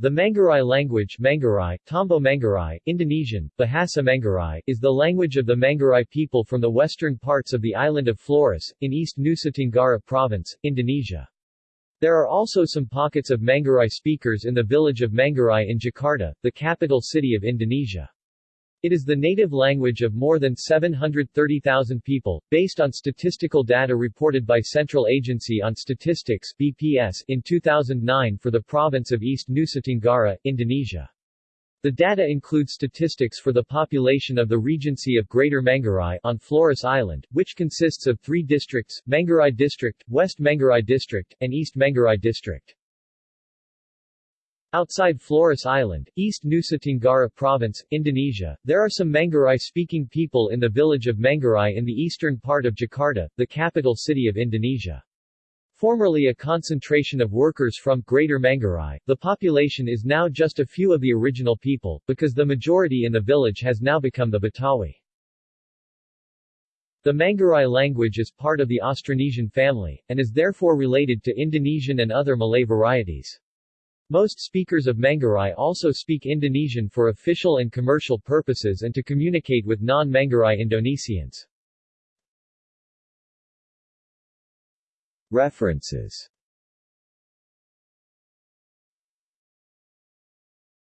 The Manggarai language Manggarai, Tombo Manggarai, Indonesian, Bahasa Manggarai, is the language of the Manggarai people from the western parts of the island of Flores, in East Nusa Tenggara Province, Indonesia. There are also some pockets of Manggarai speakers in the village of Manggarai in Jakarta, the capital city of Indonesia. It is the native language of more than 730,000 people, based on statistical data reported by Central Agency on Statistics BPS in 2009 for the province of East Nusa Tenggara, Indonesia. The data includes statistics for the population of the Regency of Greater Manggarai on Flores Island, which consists of three districts, Manggarai District, West Manggarai District, and East Manggarai District. Outside Flores Island, East Nusa Tenggara Province, Indonesia, there are some Manggarai-speaking people in the village of Manggarai in the eastern part of Jakarta, the capital city of Indonesia. Formerly a concentration of workers from Greater Manggarai, the population is now just a few of the original people, because the majority in the village has now become the Betawi. The Manggarai language is part of the Austronesian family, and is therefore related to Indonesian and other Malay varieties. Most speakers of Manggarai also speak Indonesian for official and commercial purposes and to communicate with non-Manggarai Indonesians. References